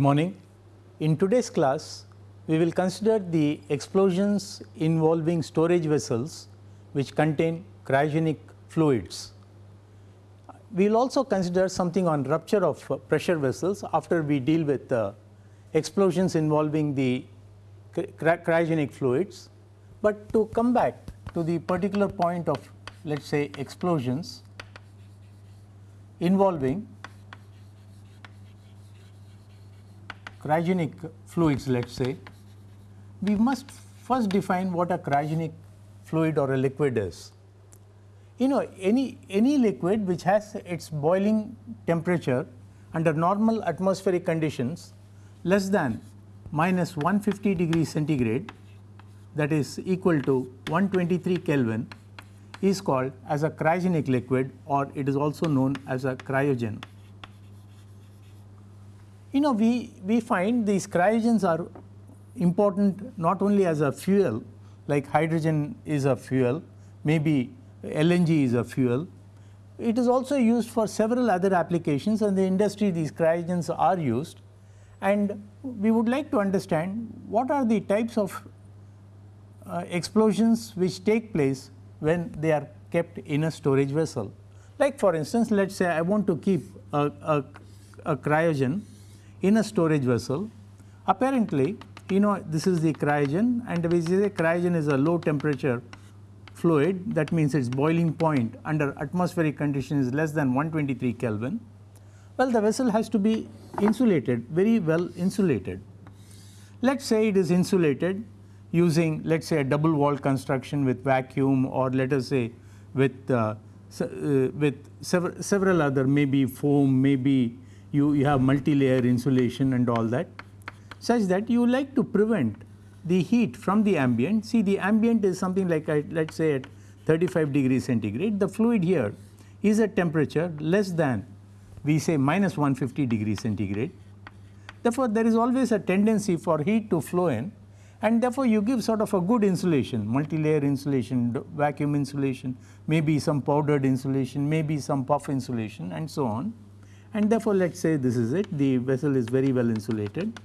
morning. In today's class, we will consider the explosions involving storage vessels which contain cryogenic fluids. We will also consider something on rupture of pressure vessels after we deal with explosions involving the cryogenic fluids. But to come back to the particular point of let us say explosions involving cryogenic fluids let us say, we must first define what a cryogenic fluid or a liquid is. You know any, any liquid which has its boiling temperature under normal atmospheric conditions less than minus 150 degrees centigrade that is equal to 123 Kelvin is called as a cryogenic liquid or it is also known as a cryogen. You know we, we find these cryogens are important not only as a fuel like hydrogen is a fuel, maybe LNG is a fuel. It is also used for several other applications and the industry these cryogens are used and we would like to understand what are the types of uh, explosions which take place when they are kept in a storage vessel. Like for instance, let us say I want to keep a, a, a cryogen in a storage vessel. Apparently, you know this is the cryogen and we say cryogen is a low temperature fluid that means its boiling point under atmospheric conditions is less than 123 Kelvin. Well, the vessel has to be insulated, very well insulated. Let us say it is insulated using let us say a double wall construction with vacuum or let us say with uh, uh, with several, several other maybe foam, maybe you, you have multi-layer insulation and all that such that you like to prevent the heat from the ambient. See the ambient is something like let us say at 35 degrees centigrade. The fluid here is at temperature less than we say minus 150 degrees centigrade. Therefore, there is always a tendency for heat to flow in and therefore, you give sort of a good insulation, multi-layer insulation, vacuum insulation, maybe some powdered insulation, maybe some puff insulation and so on. And therefore, let us say this is it, the vessel is very well insulated.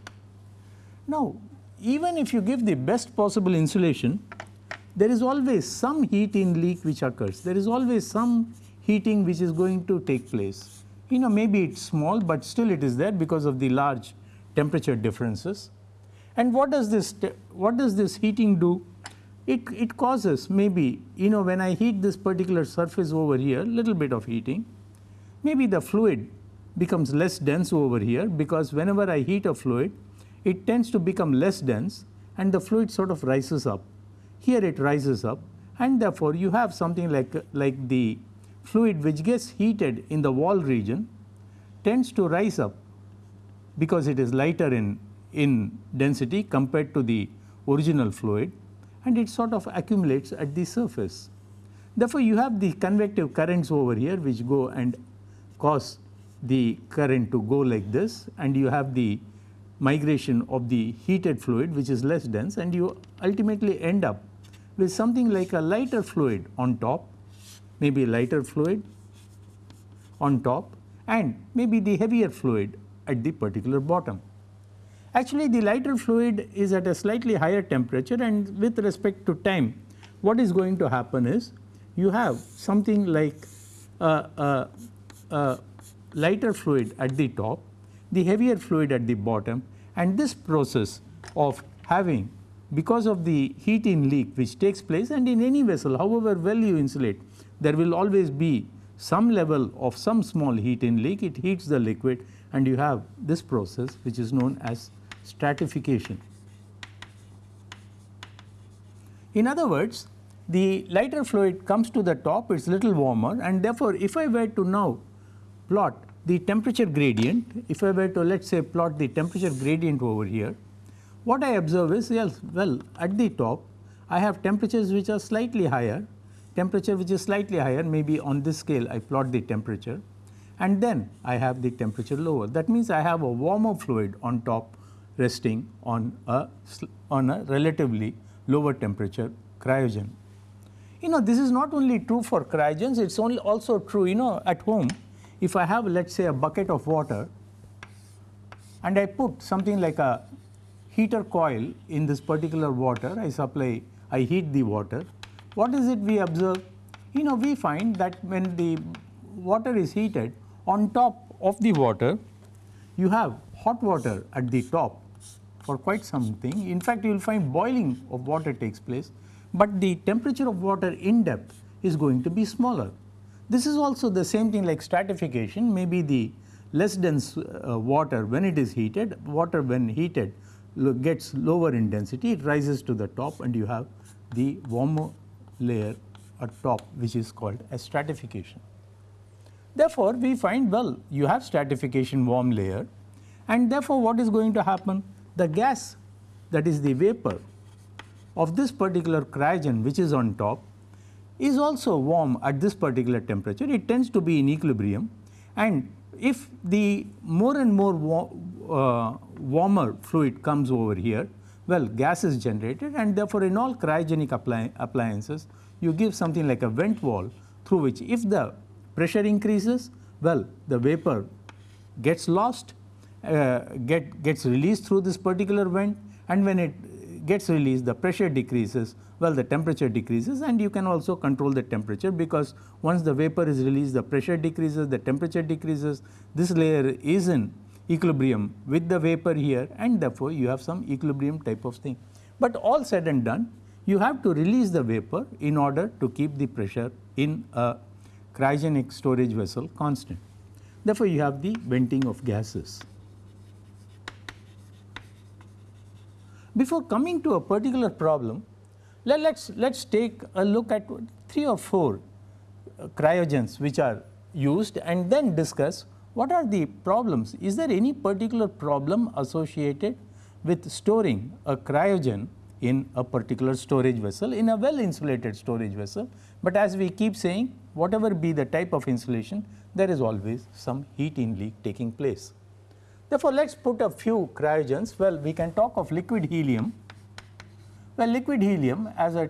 Now, even if you give the best possible insulation, there is always some heat in leak which occurs. There is always some heating which is going to take place. You know maybe it is small, but still it is there because of the large temperature differences. And what does this what does this heating do? It, it causes maybe you know when I heat this particular surface over here little bit of heating maybe the fluid becomes less dense over here because whenever I heat a fluid it tends to become less dense and the fluid sort of rises up. Here it rises up and therefore you have something like like the fluid which gets heated in the wall region tends to rise up because it is lighter in in density compared to the original fluid and it sort of accumulates at the surface. Therefore, you have the convective currents over here which go and cause the current to go like this and you have the migration of the heated fluid which is less dense and you ultimately end up with something like a lighter fluid on top, maybe lighter fluid on top and maybe the heavier fluid at the particular bottom. Actually the lighter fluid is at a slightly higher temperature and with respect to time what is going to happen is you have something like a, lighter fluid at the top, the heavier fluid at the bottom and this process of having because of the heat in leak which takes place and in any vessel however well you insulate there will always be some level of some small heat in leak it heats the liquid and you have this process which is known as stratification. In other words, the lighter fluid comes to the top, it is little warmer and therefore, if I were to now plot the temperature gradient, if I were to let us say plot the temperature gradient over here, what I observe is yes, well at the top I have temperatures which are slightly higher, temperature which is slightly higher maybe on this scale I plot the temperature and then I have the temperature lower. That means I have a warmer fluid on top resting on a, on a relatively lower temperature cryogen. You know this is not only true for cryogens, it is only also true you know at home if I have let us say a bucket of water and I put something like a heater coil in this particular water, I supply, I heat the water, what is it we observe? You know, we find that when the water is heated, on top of the water, you have hot water at the top for quite something. In fact, you will find boiling of water takes place, but the temperature of water in depth is going to be smaller. This is also the same thing like stratification, maybe the less dense uh, water when it is heated, water when heated gets lower in density, it rises to the top and you have the warmer layer at top which is called as stratification. Therefore, we find well you have stratification warm layer and therefore, what is going to happen? The gas that is the vapor of this particular cryogen which is on top is also warm at this particular temperature. It tends to be in equilibrium and if the more and more wa uh, warmer fluid comes over here, well gas is generated and therefore, in all cryogenic appli appliances you give something like a vent wall through which if the pressure increases, well the vapor gets lost, uh, get, gets released through this particular vent and when it gets released the pressure decreases, well the temperature decreases and you can also control the temperature because once the vapor is released the pressure decreases, the temperature decreases, this layer is in equilibrium with the vapor here and therefore, you have some equilibrium type of thing. But all said and done you have to release the vapor in order to keep the pressure in a cryogenic storage vessel constant. Therefore, you have the venting of gases. Before coming to a particular problem, let us let's, let's take a look at three or four uh, cryogens which are used and then discuss what are the problems. Is there any particular problem associated with storing a cryogen in a particular storage vessel in a well insulated storage vessel, but as we keep saying whatever be the type of insulation there is always some heat in leak taking place. Therefore, let us put a few cryogens well we can talk of liquid helium. Well liquid helium as a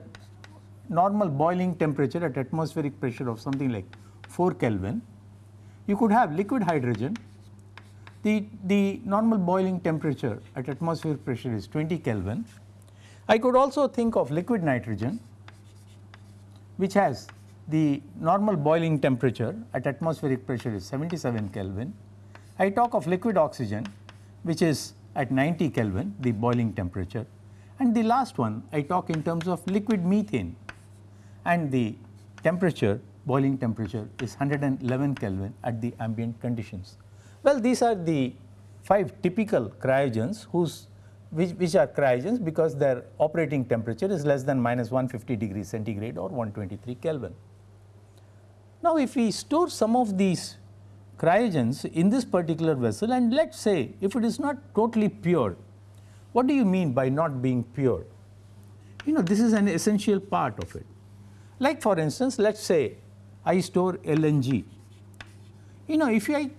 normal boiling temperature at atmospheric pressure of something like 4 Kelvin. You could have liquid hydrogen the, the normal boiling temperature at atmospheric pressure is 20 Kelvin I could also think of liquid nitrogen which has the normal boiling temperature at atmospheric pressure is 77 Kelvin. I talk of liquid oxygen which is at 90 Kelvin the boiling temperature and the last one I talk in terms of liquid methane and the temperature boiling temperature is 111 Kelvin at the ambient conditions. Well, these are the 5 typical cryogens whose which, which are cryogens because their operating temperature is less than minus 150 degrees centigrade or 123 Kelvin. Now, if we store some of these cryogens in this particular vessel and let us say if it is not totally pure, what do you mean by not being pure? You know this is an essential part of it. Like for instance, let us say I store LNG. You know if I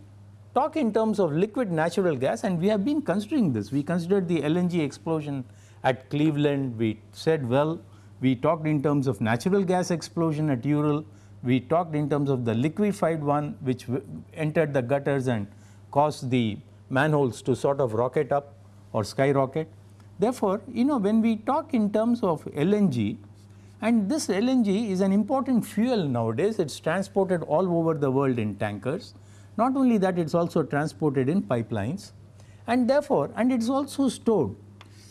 talk in terms of liquid natural gas and we have been considering this. We considered the LNG explosion at Cleveland, we said well, we talked in terms of natural gas explosion at Ural, we talked in terms of the liquefied one which entered the gutters and caused the manholes to sort of rocket up or skyrocket. Therefore, you know when we talk in terms of LNG and this LNG is an important fuel nowadays, it is transported all over the world in tankers not only that it is also transported in pipelines and therefore, and it is also stored,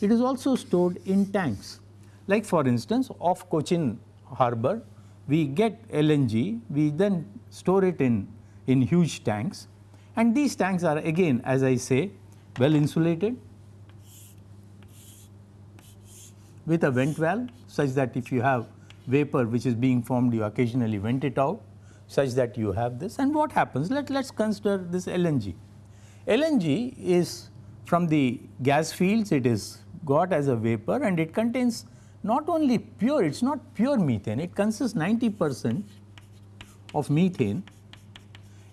it is also stored in tanks. Like for instance, off Cochin harbor, we get LNG, we then store it in, in huge tanks. And these tanks are again as I say well insulated with a vent valve such that if you have vapor which is being formed you occasionally vent it out such that you have this. And what happens? Let us consider this LNG. LNG is from the gas fields it is got as a vapor and it contains not only pure it is not pure methane it consists 90 percent of methane.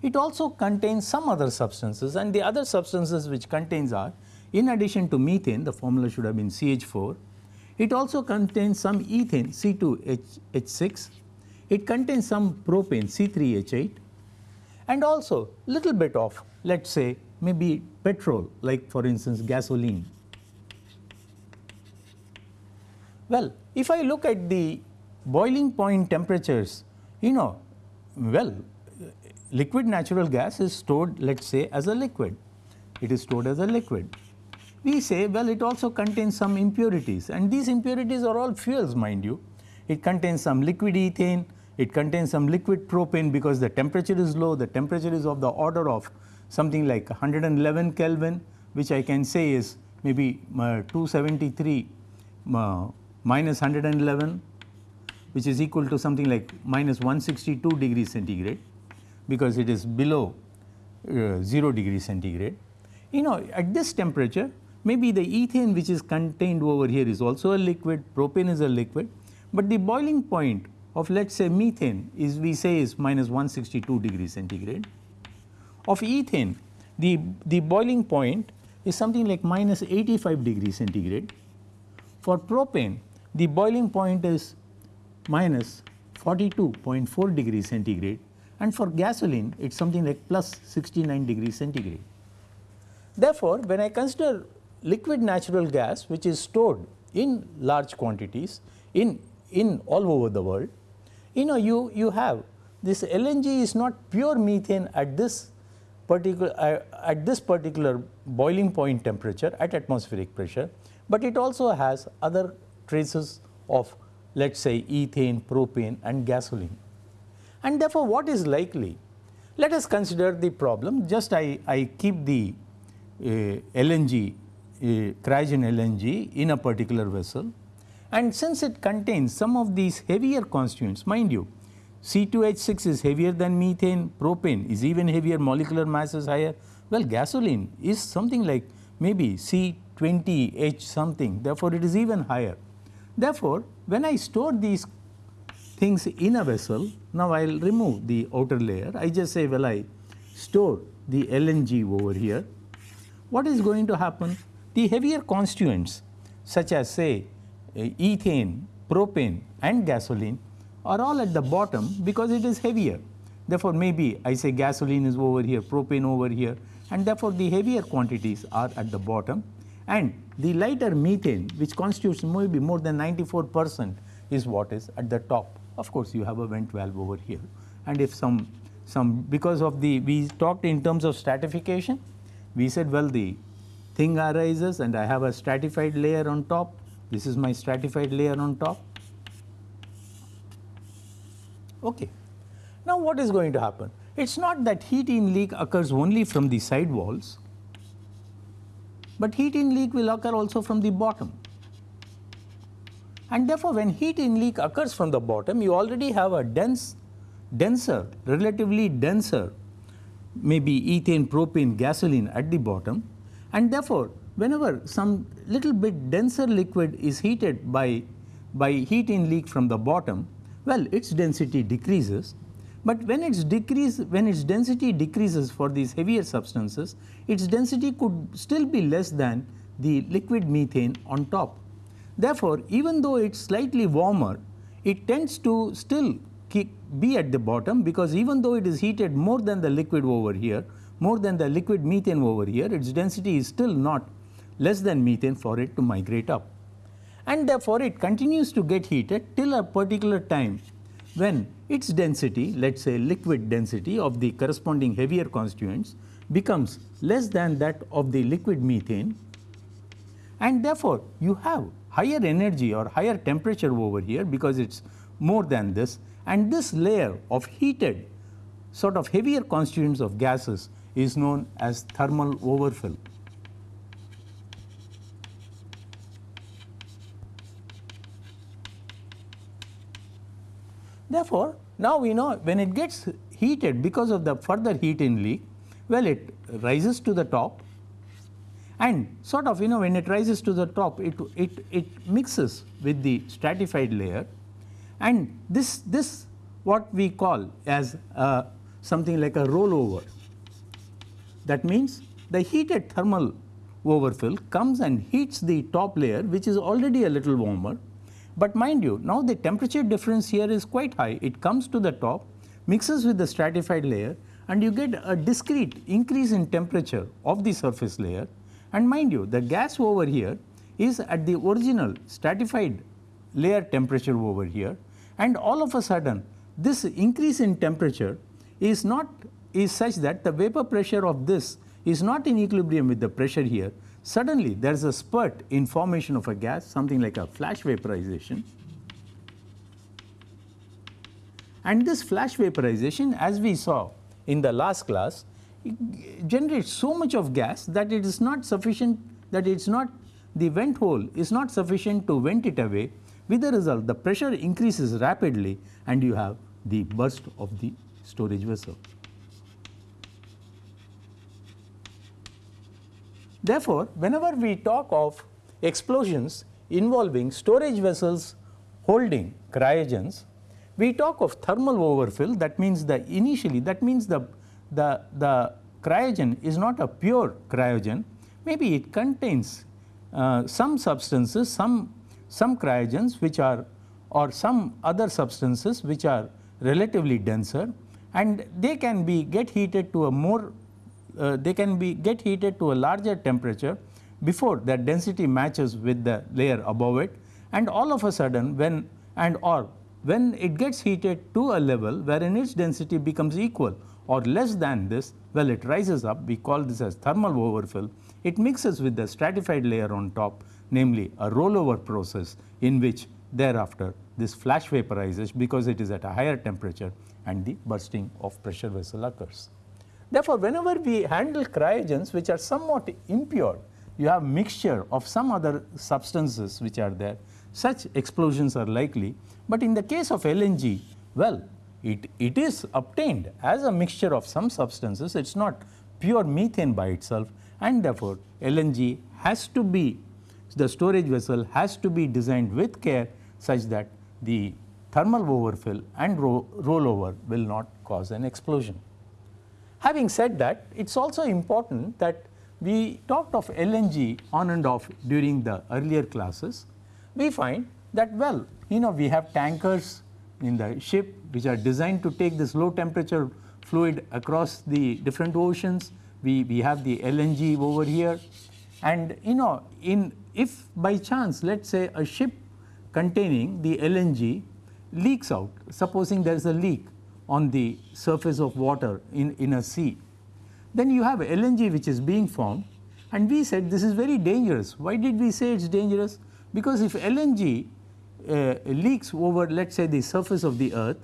It also contains some other substances and the other substances which contains are in addition to methane the formula should have been CH4 it also contains some ethane C2H6 it contains some propane C3H8 and also little bit of let us say maybe petrol like for instance gasoline. Well, if I look at the boiling point temperatures, you know, well, liquid natural gas is stored let us say as a liquid, it is stored as a liquid. We say well it also contains some impurities and these impurities are all fuels mind you. It contains some liquid ethane, it contains some liquid propane because the temperature is low, the temperature is of the order of something like 111 Kelvin which I can say is maybe uh, 273 uh, minus 111 which is equal to something like minus 162 degrees centigrade because it is below uh, 0 degree centigrade. You know at this temperature maybe the ethane which is contained over here is also a liquid, propane is a liquid, but the boiling point of let us say methane is we say is minus 162 degrees centigrade. Of ethane the, the boiling point is something like minus 85 degrees centigrade. For propane the boiling point is minus 42.4 degrees centigrade and for gasoline it is something like plus 69 degrees centigrade. Therefore, when I consider liquid natural gas which is stored in large quantities in, in all over the world, you know you, you have this LNG is not pure methane at this particular uh, at this particular boiling point temperature at atmospheric pressure, but it also has other traces of let us say ethane, propane and gasoline. And therefore, what is likely? Let us consider the problem just I, I keep the uh, LNG, uh, cryogen LNG in a particular vessel and since it contains some of these heavier constituents mind you C2H6 is heavier than methane, propane is even heavier, molecular mass is higher. Well, gasoline is something like maybe C20H something, therefore, it is even higher. Therefore, when I store these things in a vessel, now I will remove the outer layer. I just say, well, I store the LNG over here. What is going to happen? The heavier constituents such as say uh, ethane, propane and gasoline are all at the bottom because it is heavier. Therefore, maybe I say gasoline is over here, propane over here and therefore, the heavier quantities are at the bottom and the lighter methane which constitutes maybe more than 94 percent is what is at the top. Of course, you have a vent valve over here. And if some some because of the we talked in terms of stratification. We said well the thing arises and I have a stratified layer on top. This is my stratified layer on top. Okay. Now what is going to happen? It's not that heat in leak occurs only from the side walls but heat in leak will occur also from the bottom. And therefore, when heat in leak occurs from the bottom, you already have a dense, denser, relatively denser, maybe ethane, propane, gasoline at the bottom. And therefore, whenever some little bit denser liquid is heated by, by heat in leak from the bottom, well, its density decreases but when its decrease, when its density decreases for these heavier substances, its density could still be less than the liquid methane on top. Therefore, even though it's slightly warmer, it tends to still be at the bottom because even though it is heated more than the liquid over here, more than the liquid methane over here, its density is still not less than methane for it to migrate up. And therefore, it continues to get heated till a particular time when its density let us say liquid density of the corresponding heavier constituents becomes less than that of the liquid methane and therefore, you have higher energy or higher temperature over here because it is more than this and this layer of heated sort of heavier constituents of gases is known as thermal overfill. Therefore, now we know when it gets heated because of the further heat in leak, well it rises to the top. And sort of you know when it rises to the top it, it, it mixes with the stratified layer. And this, this what we call as uh, something like a rollover. That means the heated thermal overfill comes and heats the top layer which is already a little warmer but mind you, now the temperature difference here is quite high. It comes to the top, mixes with the stratified layer and you get a discrete increase in temperature of the surface layer and mind you the gas over here is at the original stratified layer temperature over here and all of a sudden this increase in temperature is not is such that the vapor pressure of this is not in equilibrium with the pressure here. Suddenly there is a spurt in formation of a gas something like a flash vaporization and this flash vaporization as we saw in the last class generates so much of gas that it is not sufficient that it is not the vent hole is not sufficient to vent it away with the result the pressure increases rapidly and you have the burst of the storage vessel. Therefore, whenever we talk of explosions involving storage vessels holding cryogens, we talk of thermal overfill that means the initially that means the, the, the cryogen is not a pure cryogen, maybe it contains uh, some substances, some, some cryogens which are or some other substances which are relatively denser and they can be get heated to a more uh, they can be get heated to a larger temperature before that density matches with the layer above it. And all of a sudden when and or when it gets heated to a level wherein its density becomes equal or less than this well it rises up. We call this as thermal overfill. It mixes with the stratified layer on top namely a rollover process in which thereafter this flash vaporizes because it is at a higher temperature and the bursting of pressure vessel occurs. Therefore, whenever we handle cryogens which are somewhat impure you have mixture of some other substances which are there. Such explosions are likely, but in the case of LNG well it, it is obtained as a mixture of some substances. It is not pure methane by itself. And therefore, LNG has to be the storage vessel has to be designed with care such that the thermal overfill and ro rollover will not cause an explosion. Having said that, it is also important that we talked of LNG on and off during the earlier classes. We find that well, you know we have tankers in the ship which are designed to take this low temperature fluid across the different oceans. We, we have the LNG over here and you know in if by chance let us say a ship containing the LNG leaks out, supposing there is a leak on the surface of water in, in a sea, then you have LNG which is being formed and we said this is very dangerous. Why did we say it is dangerous? Because if LNG uh, leaks over let us say the surface of the earth,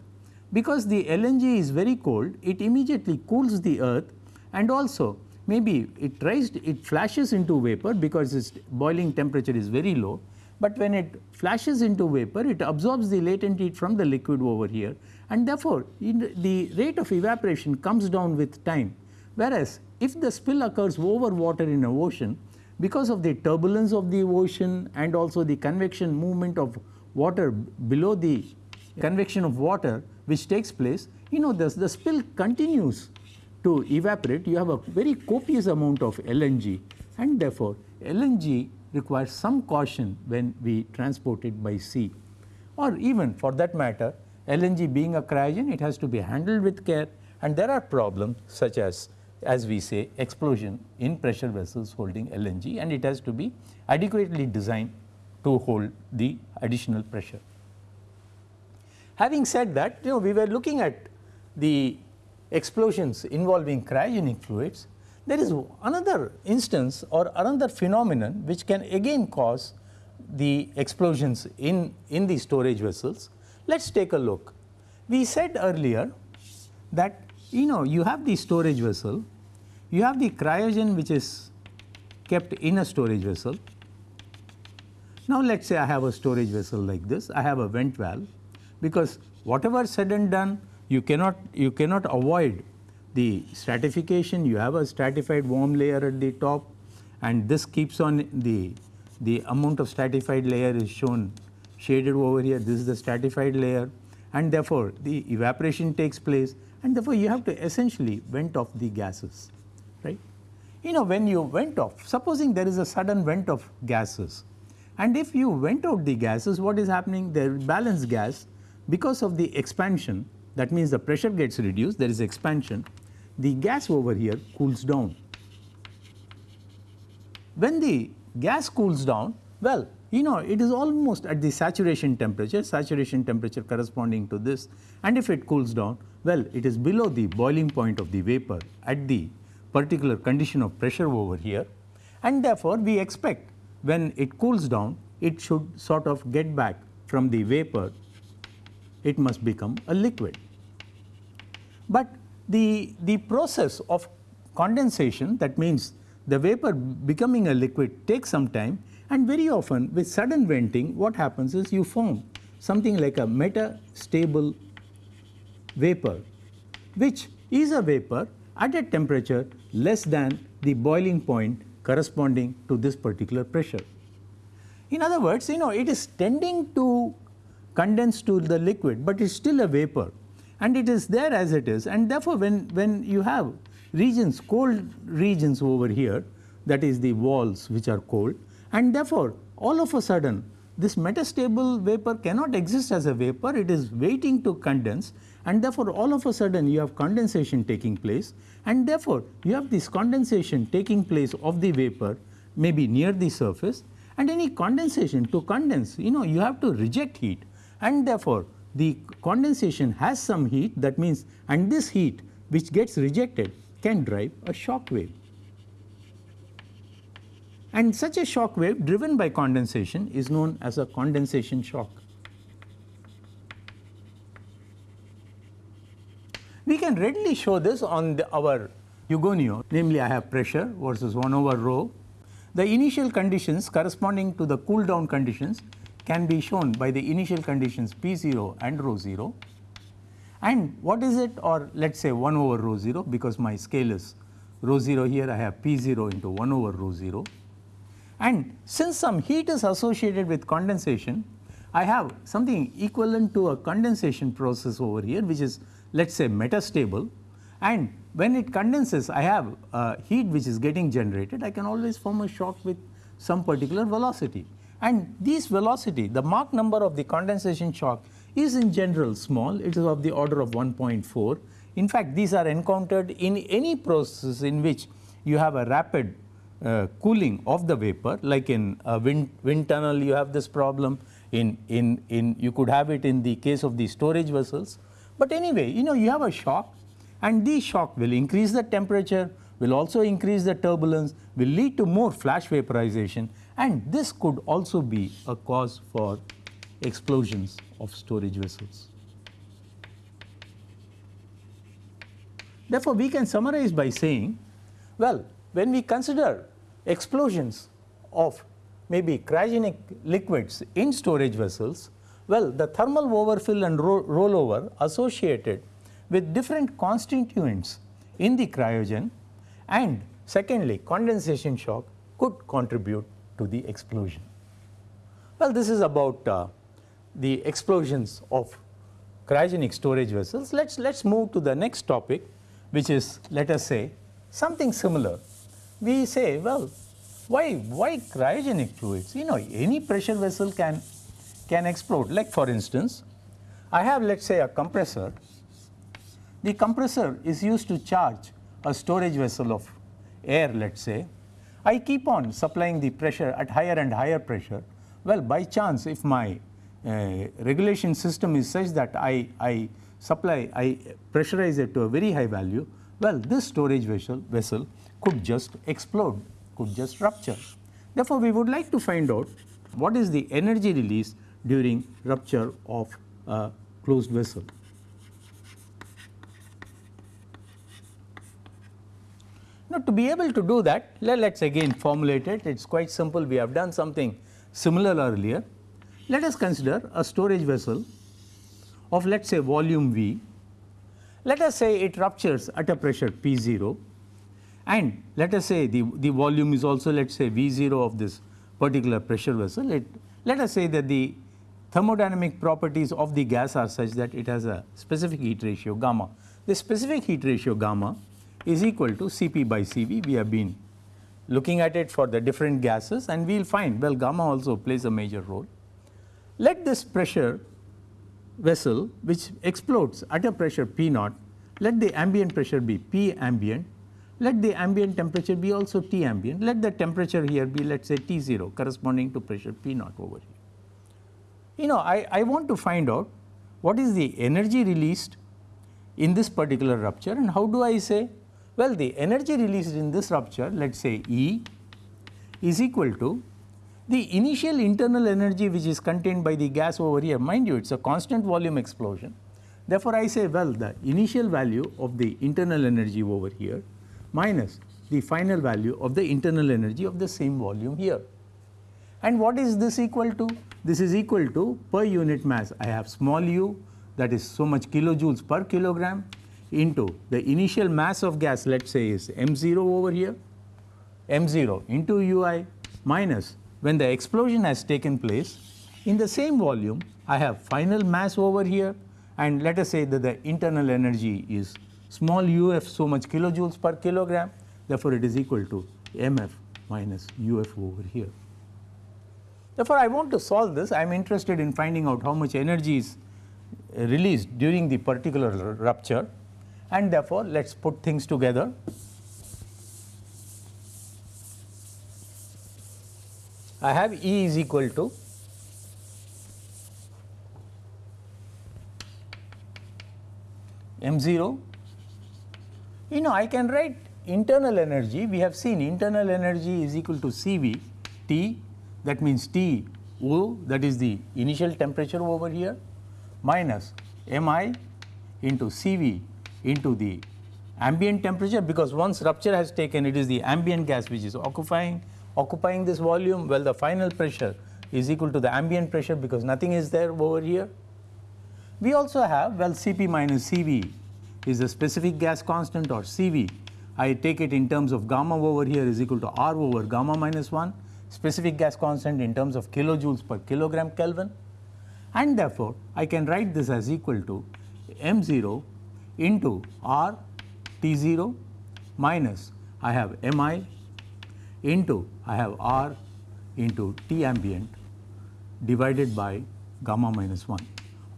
because the LNG is very cold, it immediately cools the earth and also maybe it tries it flashes into vapor because its boiling temperature is very low but when it flashes into vapor it absorbs the latent heat from the liquid over here and therefore, the rate of evaporation comes down with time. Whereas if the spill occurs over water in a ocean because of the turbulence of the ocean and also the convection movement of water below the convection of water which takes place you know this, the spill continues to evaporate. You have a very copious amount of LNG and therefore LNG requires some caution when we transport it by sea. Or even for that matter LNG being a cryogen it has to be handled with care and there are problems such as as we say explosion in pressure vessels holding LNG and it has to be adequately designed to hold the additional pressure. Having said that you know we were looking at the explosions involving cryogenic fluids there is another instance or another phenomenon which can again cause the explosions in, in the storage vessels. Let us take a look. We said earlier that you know you have the storage vessel, you have the cryogen which is kept in a storage vessel. Now let us say I have a storage vessel like this, I have a vent valve because whatever said and done you cannot you cannot avoid the stratification you have a stratified warm layer at the top and this keeps on the the amount of stratified layer is shown shaded over here. This is the stratified layer. And therefore the evaporation takes place. And therefore you have to essentially vent off the gases right. You know when you vent off supposing there is a sudden vent of gases. And if you vent out the gases what is happening? Is balance gas. Because of the expansion that means the pressure gets reduced. There is expansion. The gas over here cools down. When the gas cools down, well, you know it is almost at the saturation temperature, saturation temperature corresponding to this. And if it cools down, well it is below the boiling point of the vapor at the particular condition of pressure over here. And therefore, we expect when it cools down it should sort of get back from the vapor, it must become a liquid. But the, the process of condensation that means the vapor becoming a liquid takes some time and very often with sudden venting what happens is you form something like a metastable vapor which is a vapor at a temperature less than the boiling point corresponding to this particular pressure. In other words, you know it is tending to condense to the liquid, but it is still a vapor and it is there as it is and therefore, when, when you have regions cold regions over here that is the walls which are cold and therefore, all of a sudden this metastable vapor cannot exist as a vapor, it is waiting to condense. And therefore, all of a sudden you have condensation taking place. And therefore, you have this condensation taking place of the vapor maybe near the surface. And any condensation to condense you know you have to reject heat. And therefore, the condensation has some heat. That means and this heat which gets rejected can drive a shock wave. And such a shock wave driven by condensation is known as a condensation shock. We can readily show this on the, our Hugoniot, namely I have pressure versus 1 over rho. The initial conditions corresponding to the cool down conditions can be shown by the initial conditions P 0 and rho 0. And what is it or let us say 1 over rho 0 because my scale is rho 0 here I have P 0 into 1 over rho 0. And since some heat is associated with condensation, I have something equivalent to a condensation process over here which is let us say metastable. And when it condenses I have heat which is getting generated. I can always form a shock with some particular velocity. And this velocity the Mach number of the condensation shock is in general small. It is of the order of 1.4. In fact, these are encountered in any process in which you have a rapid uh, cooling of the vapor like in a wind, wind tunnel you have this problem in, in, in you could have it in the case of the storage vessels but anyway, you know you have a shock and this shock will increase the temperature, will also increase the turbulence, will lead to more flash vaporization and this could also be a cause for explosions of storage vessels. Therefore, we can summarize by saying, well, when we consider explosions of maybe cryogenic liquids in storage vessels, well, the thermal overfill and ro rollover associated with different constituents in the cryogen and secondly condensation shock could contribute to the explosion. Well, this is about uh, the explosions of cryogenic storage vessels. Let's let's move to the next topic which is let us say something similar. We say well why why cryogenic fluids you know any pressure vessel can can explode. Like for instance, I have let us say a compressor. The compressor is used to charge a storage vessel of air let us say. I keep on supplying the pressure at higher and higher pressure. Well, by chance if my uh, regulation system is such that I, I supply, I pressurize it to a very high value, well this storage vessel, vessel could just explode, could just rupture. Therefore, we would like to find out what is the energy release during rupture of a closed vessel. Now, to be able to do that let us again formulate it it is quite simple we have done something similar earlier. Let us consider a storage vessel of let us say volume V. Let us say it ruptures at a pressure P 0 and let us say the, the volume is also let us say V 0 of this particular pressure vessel. It, let us say that the thermodynamic properties of the gas are such that it has a specific heat ratio gamma. The specific heat ratio gamma is equal to Cp by Cv. We have been looking at it for the different gases and we will find well gamma also plays a major role. Let this pressure vessel which explodes at a pressure P naught let the ambient pressure be P ambient, let the ambient temperature be also T ambient, let the temperature here be let us say T 0 corresponding to pressure P naught over here. You know I, I want to find out what is the energy released in this particular rupture and how do I say? Well, the energy released in this rupture let us say E is equal to the initial internal energy which is contained by the gas over here mind you it is a constant volume explosion. Therefore, I say well the initial value of the internal energy over here minus the final value of the internal energy of the same volume here. And what is this equal to? This is equal to per unit mass I have small u that is so much kilojoules per kilogram into the initial mass of gas let us say is m0 over here m0 into ui minus when the explosion has taken place in the same volume I have final mass over here and let us say that the internal energy is small uf so much kilojoules per kilogram therefore it is equal to mf minus uf over here. Therefore, I want to solve this I am interested in finding out how much energy is released during the particular rupture and therefore, let us put things together. I have E is equal to m 0 you know I can write internal energy. We have seen internal energy is equal to Cv T that means T O that is the initial temperature over here minus Mi into Cv into the ambient temperature because once rupture has taken it is the ambient gas which is occupying occupying this volume. Well the final pressure is equal to the ambient pressure because nothing is there over here. We also have well Cp minus Cv is the specific gas constant or Cv I take it in terms of gamma over here is equal to R over gamma minus 1 specific gas constant in terms of kilojoules per kilogram Kelvin and therefore, I can write this as equal to m 0 into R T 0 minus I have m i into I have R into T ambient divided by gamma minus 1.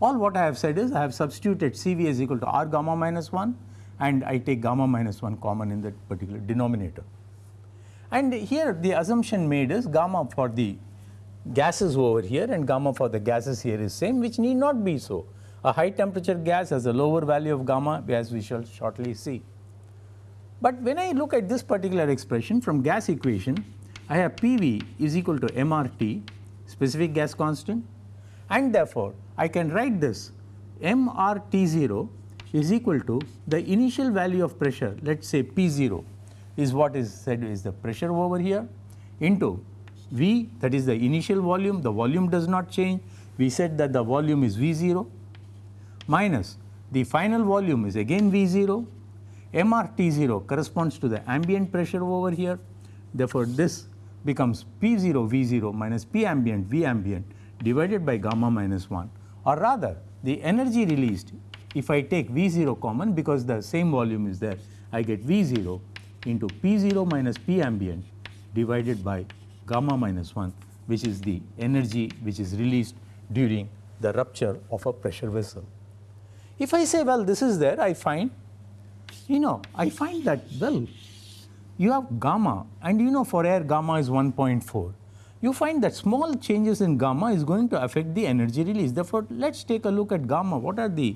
All what I have said is I have substituted C V is equal to R gamma minus 1 and I take gamma minus 1 common in that particular denominator. And here the assumption made is gamma for the gases over here and gamma for the gases here is same which need not be so. A high temperature gas has a lower value of gamma as we shall shortly see. But when I look at this particular expression from gas equation, I have PV is equal to MRT specific gas constant and therefore, I can write this MRT0 is equal to the initial value of pressure let us say P0 is what is said is the pressure over here into V that is the initial volume, the volume does not change. We said that the volume is V0 minus the final volume is again V0, MRT0 corresponds to the ambient pressure over here. Therefore, this becomes P0 V0 minus P ambient V ambient divided by gamma minus 1 or rather the energy released if I take V0 common because the same volume is there I get V0 into P0 minus P ambient divided by gamma minus 1 which is the energy which is released during the rupture of a pressure vessel. If I say well this is there I find you know I find that well you have gamma and you know for air gamma is 1.4 you find that small changes in gamma is going to affect the energy release. Therefore, let us take a look at gamma what are the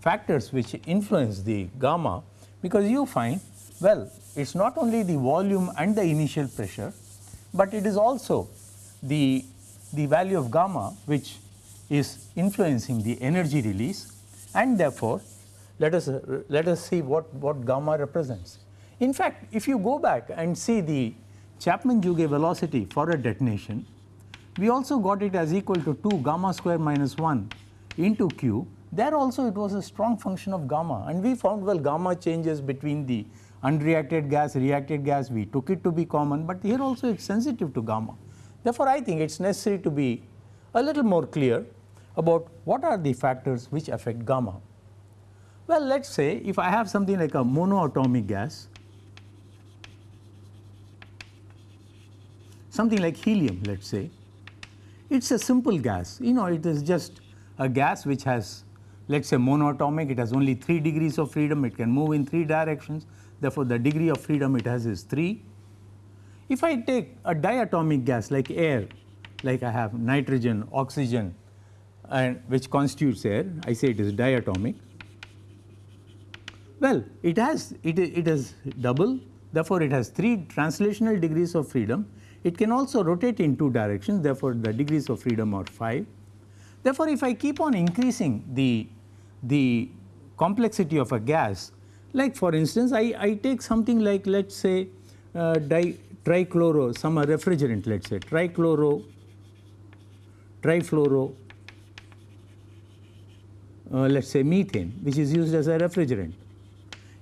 factors which influence the gamma because you find well it is not only the volume and the initial pressure but it is also the, the value of gamma which is influencing the energy release and therefore, let us let us see what, what gamma represents. In fact, if you go back and see the Chapman-Jouguet velocity for a detonation, we also got it as equal to 2 gamma square minus 1 into q. There also it was a strong function of gamma and we found well gamma changes between the unreacted gas, reacted gas, we took it to be common, but here also it is sensitive to gamma. Therefore, I think it is necessary to be a little more clear about what are the factors which affect gamma. Well, let us say if I have something like a monoatomic gas, something like helium let us say, it is a simple gas, you know it is just a gas which has let us say monoatomic, it has only 3 degrees of freedom, it can move in 3 directions, therefore, the degree of freedom it has is 3. If I take a diatomic gas like air, like I have nitrogen, oxygen and which constitutes air, I say it is diatomic. Well, it has it, it is double, therefore, it has 3 translational degrees of freedom. It can also rotate in 2 directions, therefore, the degrees of freedom are 5. Therefore, if I keep on increasing the, the complexity of a gas, like for instance, I, I take something like let us say uh, di, trichloro, some refrigerant let us say trichloro, trifluoro, uh, let us say methane which is used as a refrigerant.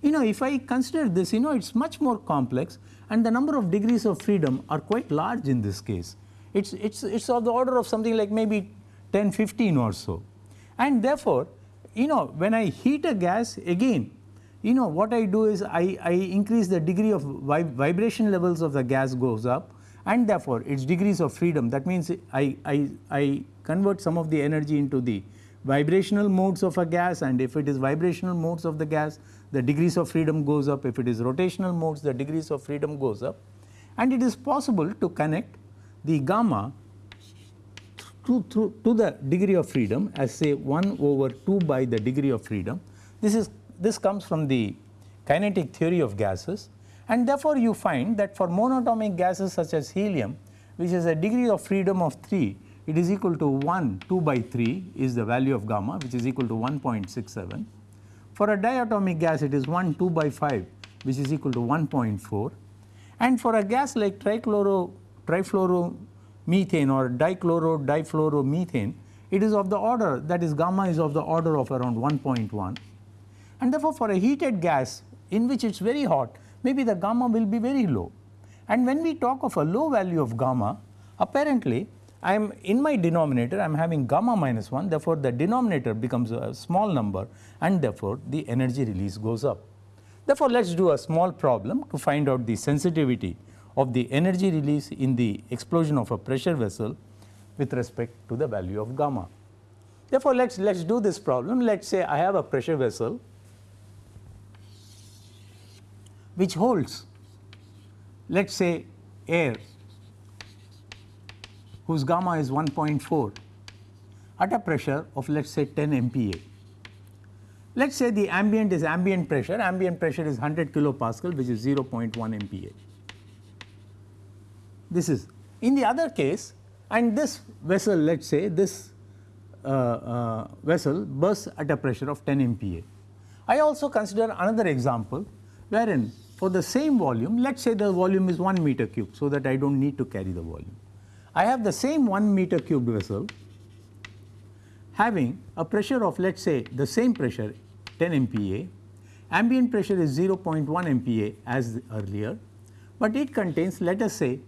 You know if I consider this you know it is much more complex and the number of degrees of freedom are quite large in this case. It is it's, it's of the order of something like maybe 10, 15 or so. And therefore, you know when I heat a gas again you know what I do is I, I increase the degree of vib vibration levels of the gas goes up and therefore its degrees of freedom that means I, I, I convert some of the energy into the vibrational modes of a gas and if it is vibrational modes of the gas the degrees of freedom goes up if it is rotational modes the degrees of freedom goes up and it is possible to connect the gamma to, to, to the degree of freedom as say 1 over 2 by the degree of freedom. This is this comes from the kinetic theory of gases and therefore, you find that for monatomic gases such as helium which is a degree of freedom of 3 it is equal to 1 2 by 3 is the value of gamma which is equal to 1.67. For a diatomic gas it is 1 2 by 5 which is equal to 1.4 and for a gas like trichloro trifluoromethane or dichloro difluoromethane it is of the order that is gamma is of the order of around 1.1 and therefore, for a heated gas in which it is very hot maybe the gamma will be very low. And when we talk of a low value of gamma apparently I am in my denominator I am having gamma minus 1 therefore, the denominator becomes a small number and therefore, the energy release goes up. Therefore, let us do a small problem to find out the sensitivity of the energy release in the explosion of a pressure vessel with respect to the value of gamma. Therefore, let us let us do this problem let us say I have a pressure vessel which holds let us say air whose gamma is 1.4 at a pressure of let us say 10 MPa. Let us say the ambient is ambient pressure, ambient pressure is 100 kilopascal which is 0.1 MPa. This is in the other case and this vessel let us say this uh, uh, vessel bursts at a pressure of 10 MPa. I also consider another example wherein for the same volume, let us say the volume is 1 meter cube, so that I do not need to carry the volume. I have the same 1 meter cube vessel having a pressure of let us say the same pressure 10 MPa, ambient pressure is 0.1 MPa as earlier, but it contains let us say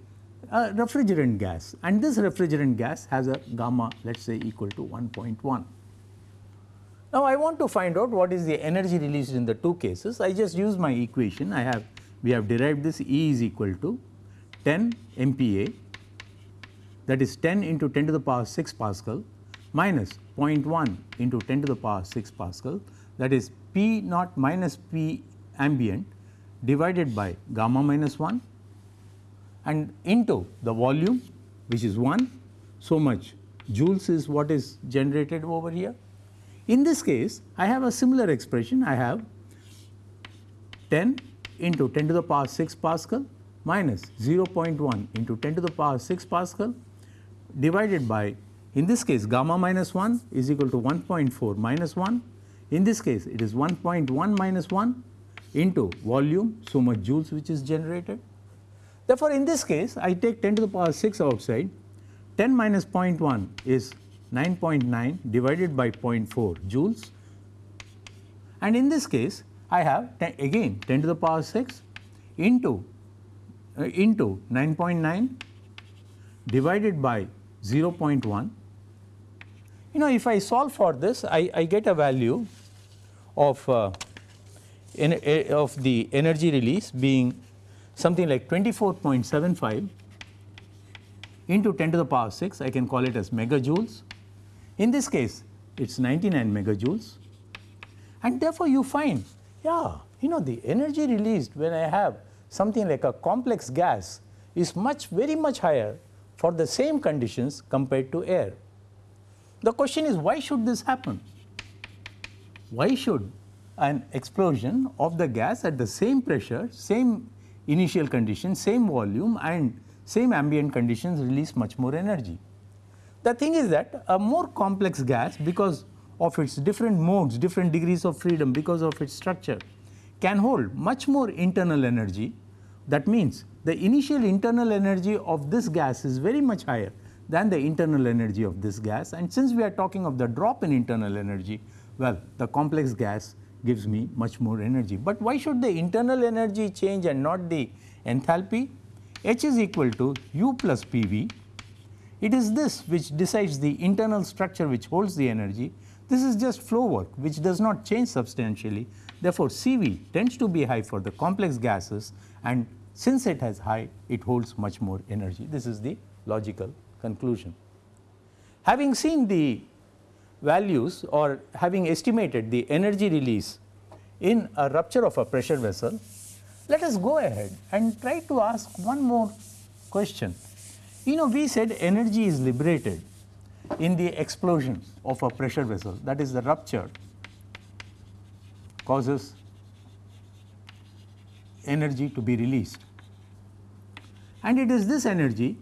a refrigerant gas and this refrigerant gas has a gamma let us say equal to 1.1. Now, I want to find out what is the energy released in the two cases. I just use my equation. I have we have derived this E is equal to 10 MPa that is 10 into 10 to the power 6 Pascal minus 0.1 into 10 to the power 6 Pascal that is P naught minus P ambient divided by gamma minus 1 and into the volume which is 1 so much joules is what is generated over here in this case, I have a similar expression. I have 10 into 10 to the power 6 Pascal minus 0.1 into 10 to the power 6 Pascal divided by in this case gamma minus 1 is equal to 1.4 minus 1. In this case it is 1.1 minus 1 into volume so much joules which is generated. Therefore, in this case I take 10 to the power 6 outside 10 minus 0.1 is 9.9 divided by 0.4 joules and in this case I have ten, again 10 to the power 6 into uh, into 9.9 divided by 0.1. You know if I solve for this I, I get a value of uh, uh, of the energy release being something like 24.75 into 10 to the power 6 I can call it as megajoules. In this case, it is 99 megajoules. And therefore, you find yeah you know the energy released when I have something like a complex gas is much very much higher for the same conditions compared to air. The question is why should this happen? Why should an explosion of the gas at the same pressure, same initial condition, same volume and same ambient conditions release much more energy? The thing is that a more complex gas because of its different modes, different degrees of freedom because of its structure can hold much more internal energy. That means the initial internal energy of this gas is very much higher than the internal energy of this gas and since we are talking of the drop in internal energy, well the complex gas gives me much more energy. But why should the internal energy change and not the enthalpy? H is equal to U plus PV. It is this which decides the internal structure which holds the energy. This is just flow work which does not change substantially. Therefore, CV tends to be high for the complex gases and since it has high, it holds much more energy. This is the logical conclusion. Having seen the values or having estimated the energy release in a rupture of a pressure vessel, let us go ahead and try to ask one more question. You know we said energy is liberated in the explosion of a pressure vessel that is the rupture causes energy to be released. And it is this energy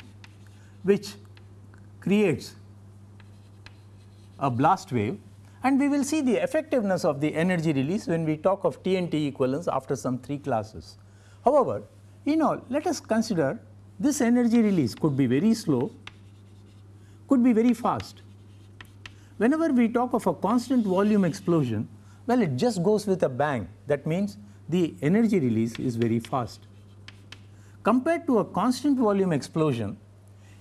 which creates a blast wave and we will see the effectiveness of the energy release when we talk of TNT equivalence after some 3 classes. However, you know let us consider this energy release could be very slow, could be very fast. Whenever we talk of a constant volume explosion, well it just goes with a bang that means the energy release is very fast. Compared to a constant volume explosion,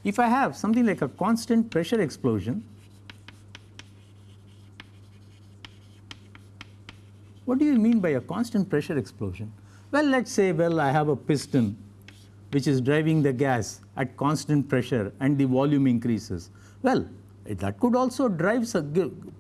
if I have something like a constant pressure explosion, What do you mean by a constant pressure explosion? Well, let us say, well, I have a piston which is driving the gas at constant pressure and the volume increases. Well, that could also drive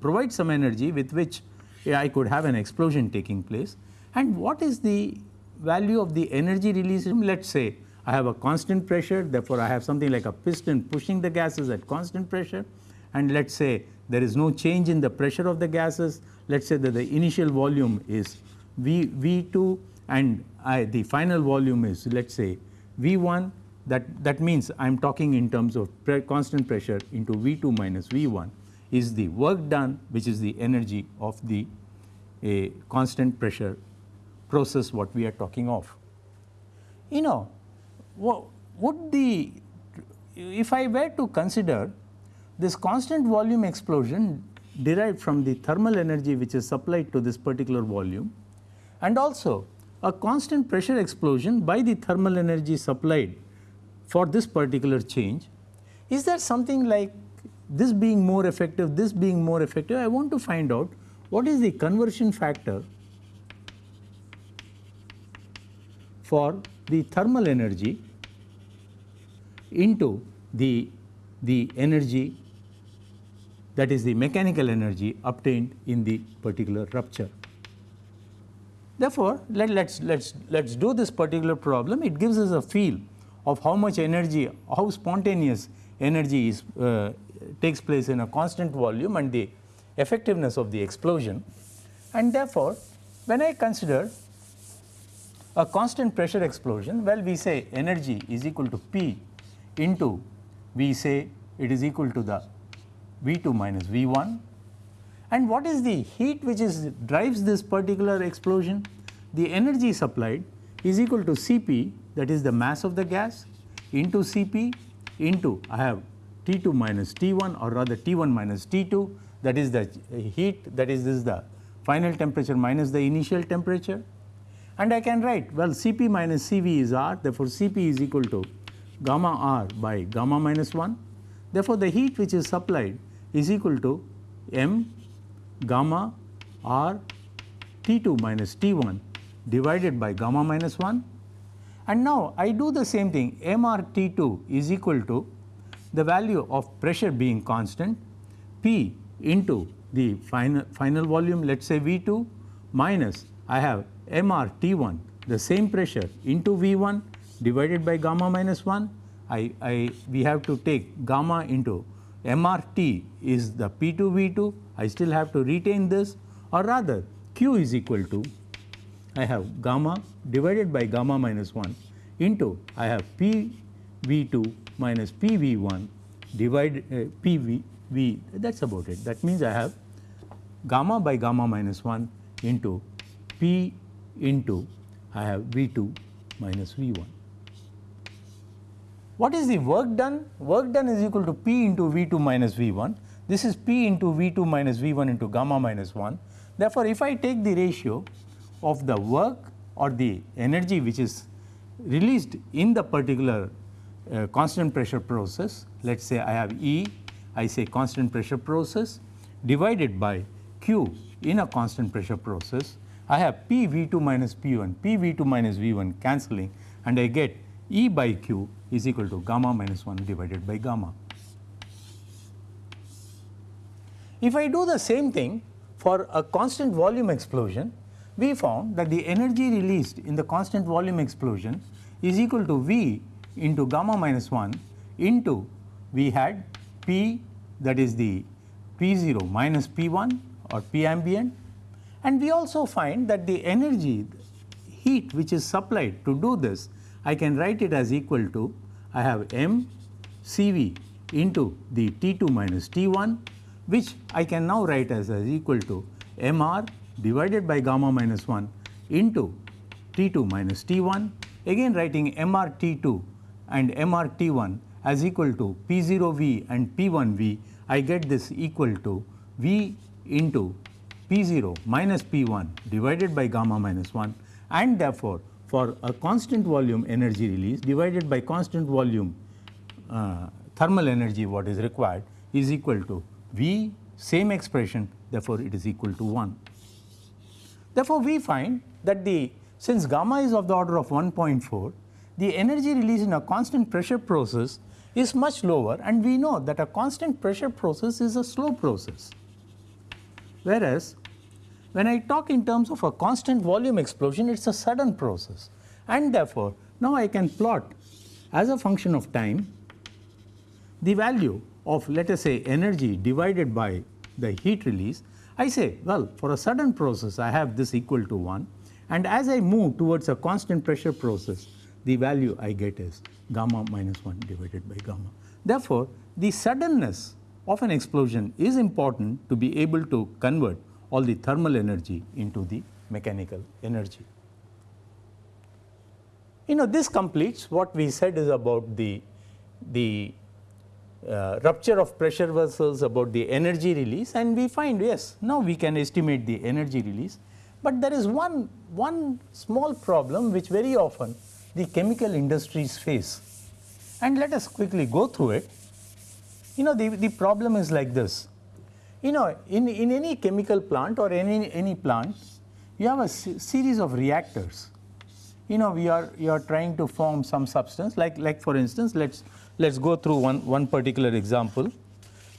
provide some energy with which I could have an explosion taking place. And what is the value of the energy release? Let us say I have a constant pressure, therefore, I have something like a piston pushing the gases at constant pressure and let us say there is no change in the pressure of the gases. Let us say that the initial volume is V, V2 and I, the final volume is let us say V1 that, that means I am talking in terms of pre constant pressure into V2 minus V1 is the work done which is the energy of the a constant pressure process what we are talking of. You know would the if I were to consider this constant volume explosion derived from the thermal energy which is supplied to this particular volume and also a constant pressure explosion by the thermal energy supplied for this particular change. Is there something like this being more effective, this being more effective? I want to find out what is the conversion factor for the thermal energy into the, the energy that is the mechanical energy obtained in the particular rupture. Therefore, let us let's, let's, let's do this particular problem. It gives us a feel of how much energy, how spontaneous energy is, uh, takes place in a constant volume and the effectiveness of the explosion. And therefore, when I consider a constant pressure explosion, well we say energy is equal to P into we say it is equal to the V2 minus V1 and what is the heat which is drives this particular explosion? The energy supplied is equal to Cp that is the mass of the gas into Cp into I have T2 minus T1 or rather T1 minus T2 that is the heat that is this is the final temperature minus the initial temperature and I can write well Cp minus Cv is R therefore Cp is equal to gamma R by gamma minus 1 therefore the heat which is supplied is equal to m gamma r T2 minus T1 divided by gamma minus 1 and now I do the same thing. Mr T2 is equal to the value of pressure being constant P into the final, final volume let us say V2 minus I have MR T1 the same pressure into V1 divided by gamma minus 1. I, I we have to take gamma into MRT is the P2 V2 I still have to retain this or rather Q is equal to I have gamma divided by gamma minus 1 into I have P V2 minus P V1 divided uh, P V, v that is about it. That means I have gamma by gamma minus 1 into P into I have V2 minus V1. What is the work done? Work done is equal to P into V2 minus V1. This is P into V2 minus V1 into gamma minus 1. Therefore, if I take the ratio of the work or the energy which is released in the particular uh, constant pressure process, let us say I have E, I say constant pressure process divided by Q in a constant pressure process, I have P V2 minus P1, P V2 minus V1 cancelling and I get E by Q is equal to gamma minus 1 divided by gamma. If I do the same thing for a constant volume explosion, we found that the energy released in the constant volume explosion is equal to V into gamma minus 1 into we had P that is the P0 minus P1 or P ambient and we also find that the energy heat which is supplied to do this I can write it as equal to I have m Cv into the T2 minus T1 which I can now write as, as equal to Mr divided by gamma minus 1 into T2 minus T1 again writing Mr T2 and Mr T1 as equal to P0V and P1V I get this equal to V into P0 minus P1 divided by gamma minus 1 and therefore, for a constant volume energy release divided by constant volume uh, thermal energy what is required is equal to V same expression therefore, it is equal to 1. Therefore, we find that the since gamma is of the order of 1.4 the energy release in a constant pressure process is much lower and we know that a constant pressure process is a slow process. Whereas, when I talk in terms of a constant volume explosion, it is a sudden process and therefore, now I can plot as a function of time the value of let us say energy divided by the heat release. I say well for a sudden process I have this equal to 1 and as I move towards a constant pressure process the value I get is gamma minus 1 divided by gamma. Therefore, the suddenness of an explosion is important to be able to convert all the thermal energy into the mechanical energy. You know this completes what we said is about the, the uh, rupture of pressure vessels about the energy release and we find yes now we can estimate the energy release, but there is one, one small problem which very often the chemical industries face and let us quickly go through it. You know the, the problem is like this you know, in, in any chemical plant or any, any plant, you have a series of reactors. You know, we are you are trying to form some substance like like for instance, let's let's go through one one particular example.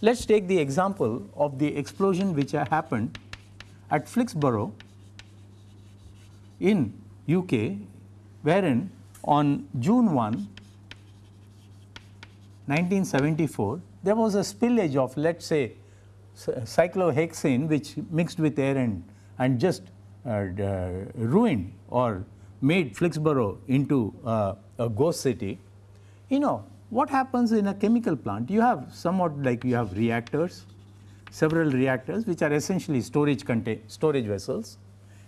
Let's take the example of the explosion which happened at Flixborough in UK, wherein on June 1, 1974, there was a spillage of let's say cyclohexane which mixed with air and, just uh, uh, ruined or made Flixborough into uh, a ghost city, you know what happens in a chemical plant? You have somewhat like you have reactors, several reactors which are essentially storage storage vessels.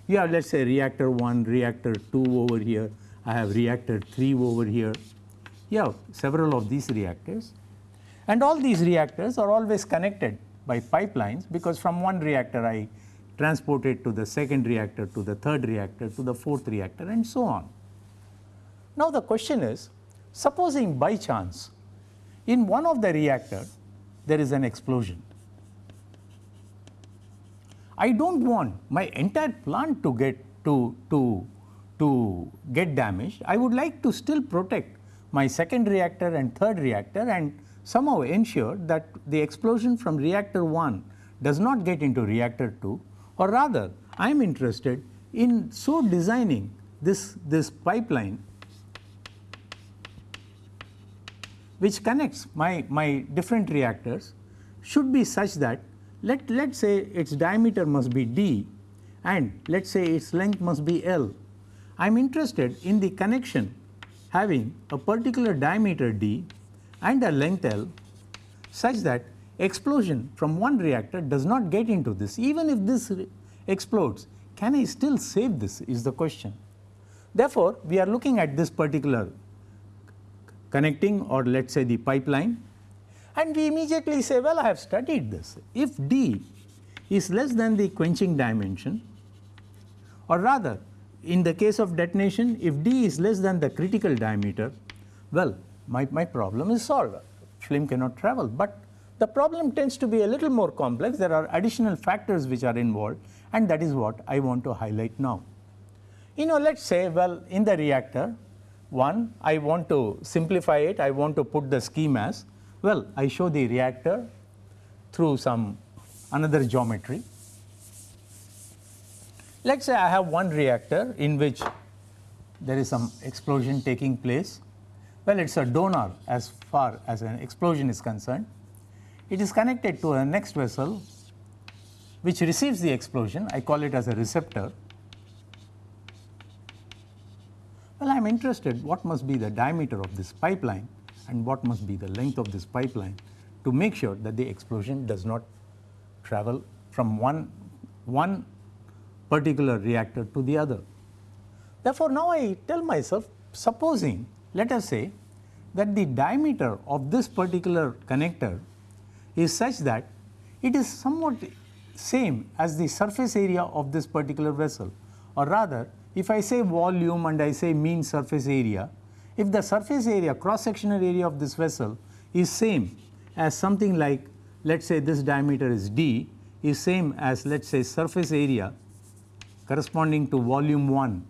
You have let us say reactor 1, reactor 2 over here, I have reactor 3 over here. You have several of these reactors and all these reactors are always connected by pipelines because from one reactor I transport it to the second reactor to the third reactor to the fourth reactor and so on. Now the question is supposing by chance in one of the reactor there is an explosion. I do not want my entire plant to get to, to, to get damaged. I would like to still protect my second reactor and third reactor and somehow ensure that the explosion from reactor 1 does not get into reactor 2 or rather I am interested in so designing this, this pipeline which connects my, my different reactors should be such that let us say its diameter must be d and let us say its length must be L. I am interested in the connection having a particular diameter d and a length L such that explosion from one reactor does not get into this. Even if this explodes can I still save this is the question. Therefore, we are looking at this particular connecting or let us say the pipeline. And we immediately say well I have studied this. If d is less than the quenching dimension or rather in the case of detonation if d is less than the critical diameter well my, my problem is solved. Flame cannot travel. But the problem tends to be a little more complex. There are additional factors which are involved and that is what I want to highlight now. You know let us say well in the reactor one I want to simplify it. I want to put the scheme as well I show the reactor through some another geometry. Let us say I have one reactor in which there is some explosion taking place. Well, it is a donor as far as an explosion is concerned. It is connected to a next vessel which receives the explosion, I call it as a receptor. Well, I am interested what must be the diameter of this pipeline and what must be the length of this pipeline to make sure that the explosion does not travel from one, one particular reactor to the other. Therefore, now I tell myself supposing let us say that the diameter of this particular connector is such that it is somewhat same as the surface area of this particular vessel. Or rather if I say volume and I say mean surface area, if the surface area cross sectional area of this vessel is same as something like let us say this diameter is d is same as let us say surface area corresponding to volume 1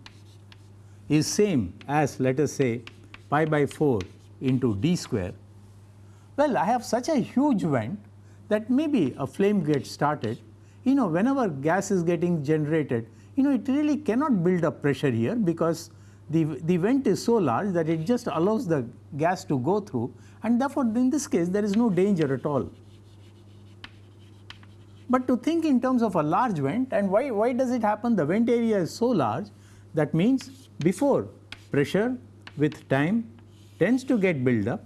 is same as let us say pi by 4 into d square. Well, I have such a huge vent that maybe a flame gets started, you know whenever gas is getting generated, you know it really cannot build up pressure here because the, the vent is so large that it just allows the gas to go through and therefore, in this case there is no danger at all. But to think in terms of a large vent and why, why does it happen? The vent area is so large that means before pressure with time tends to get built up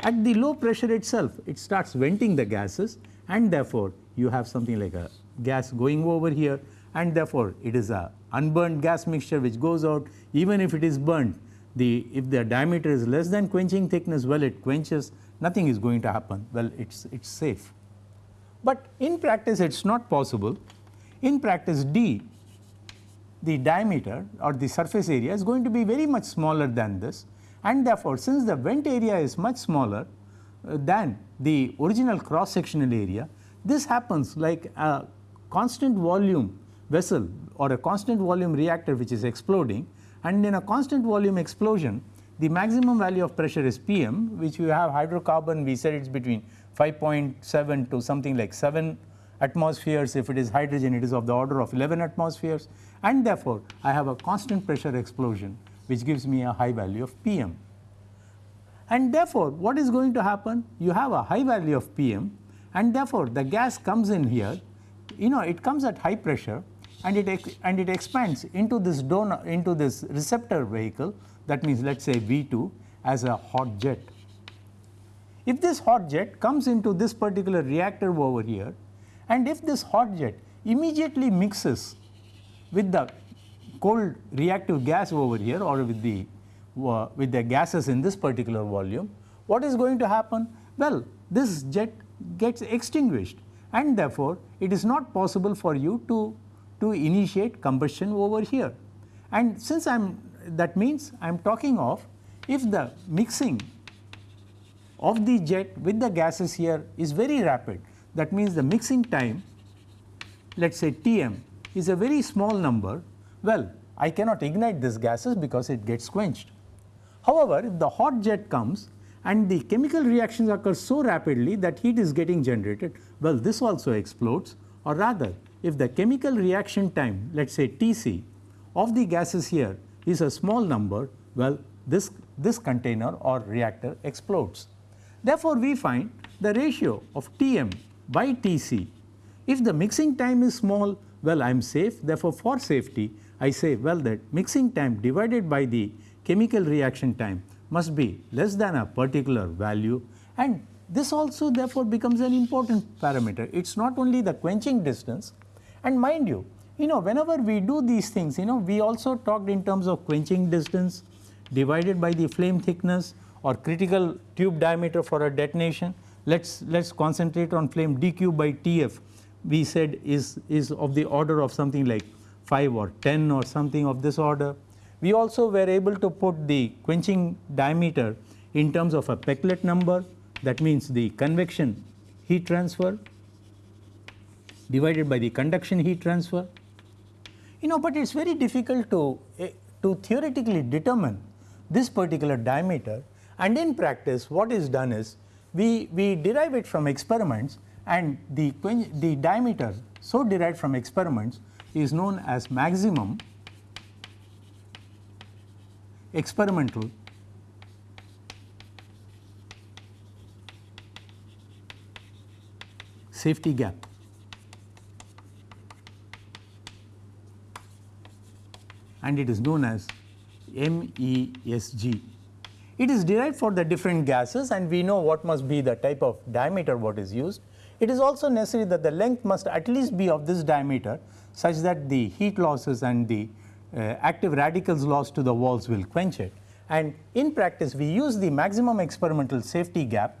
at the low pressure itself it starts venting the gases and therefore you have something like a gas going over here and therefore it is a unburned gas mixture which goes out even if it is burnt the if the diameter is less than quenching thickness well it quenches nothing is going to happen well it's it's safe. But in practice it is not possible. In practice d the diameter or the surface area is going to be very much smaller than this. And therefore, since the vent area is much smaller uh, than the original cross sectional area, this happens like a constant volume vessel or a constant volume reactor which is exploding. And in a constant volume explosion the maximum value of pressure is Pm which we have hydrocarbon we said it is between 5.7 to something like 7 atmospheres. If it is hydrogen, it is of the order of 11 atmospheres and therefore, I have a constant pressure explosion which gives me a high value of Pm. And therefore, what is going to happen? You have a high value of Pm and therefore, the gas comes in here, you know it comes at high pressure and it and it expands into this donor into this receptor vehicle that means let us say V2 as a hot jet if this hot jet comes into this particular reactor over here and if this hot jet immediately mixes with the cold reactive gas over here or with the uh, with the gases in this particular volume, what is going to happen? Well, this jet gets extinguished and therefore, it is not possible for you to, to initiate combustion over here. And since I am that means I am talking of if the mixing of the jet with the gases here is very rapid. That means the mixing time let us say Tm is a very small number, well I cannot ignite these gases because it gets quenched. However, if the hot jet comes and the chemical reactions occur so rapidly that heat is getting generated, well this also explodes or rather if the chemical reaction time let us say Tc of the gases here is a small number, well this, this container or reactor explodes. Therefore, we find the ratio of Tm by Tc. If the mixing time is small, well I am safe therefore, for safety I say well that mixing time divided by the chemical reaction time must be less than a particular value and this also therefore becomes an important parameter. It is not only the quenching distance and mind you, you know whenever we do these things you know we also talked in terms of quenching distance divided by the flame thickness or critical tube diameter for a detonation. Let us let us concentrate on flame dq by Tf we said is, is of the order of something like 5 or 10 or something of this order. We also were able to put the quenching diameter in terms of a Peclet number that means the convection heat transfer divided by the conduction heat transfer. You know, but it is very difficult to, uh, to theoretically determine this particular diameter and in practice what is done is we, we derive it from experiments and the, the diameter so derived from experiments is known as maximum experimental safety gap. and it is known as MESG. It is derived for the different gases and we know what must be the type of diameter what is used. It is also necessary that the length must at least be of this diameter such that the heat losses and the uh, active radicals lost to the walls will quench it. And in practice we use the maximum experimental safety gap,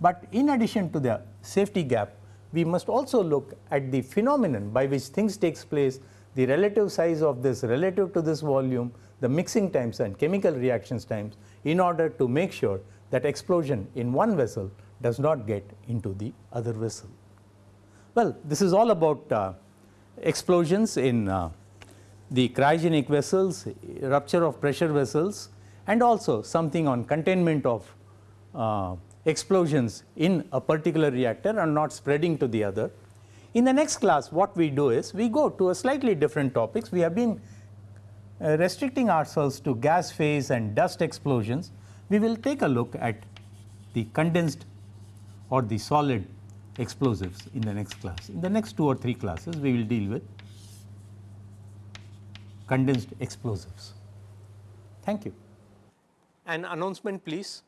but in addition to the safety gap we must also look at the phenomenon by which things takes place, the relative size of this relative to this volume, the mixing times and chemical reactions times in order to make sure that explosion in one vessel does not get into the other vessel. Well, this is all about uh, explosions in uh, the cryogenic vessels, rupture of pressure vessels and also something on containment of uh, explosions in a particular reactor and not spreading to the other. In the next class what we do is we go to a slightly different topics. We have been uh, restricting ourselves to gas phase and dust explosions. We will take a look at the condensed or the solid explosives in the next class. In the next two or three classes we will deal with condensed explosives. Thank you. An announcement please.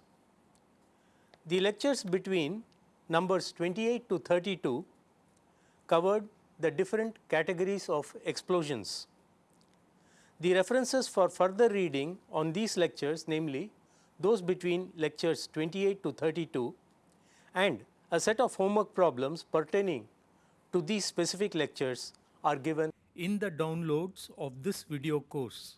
The lectures between numbers 28 to 32 covered the different categories of explosions. The references for further reading on these lectures namely those between lectures 28 to 32 and a set of homework problems pertaining to these specific lectures are given in the downloads of this video course.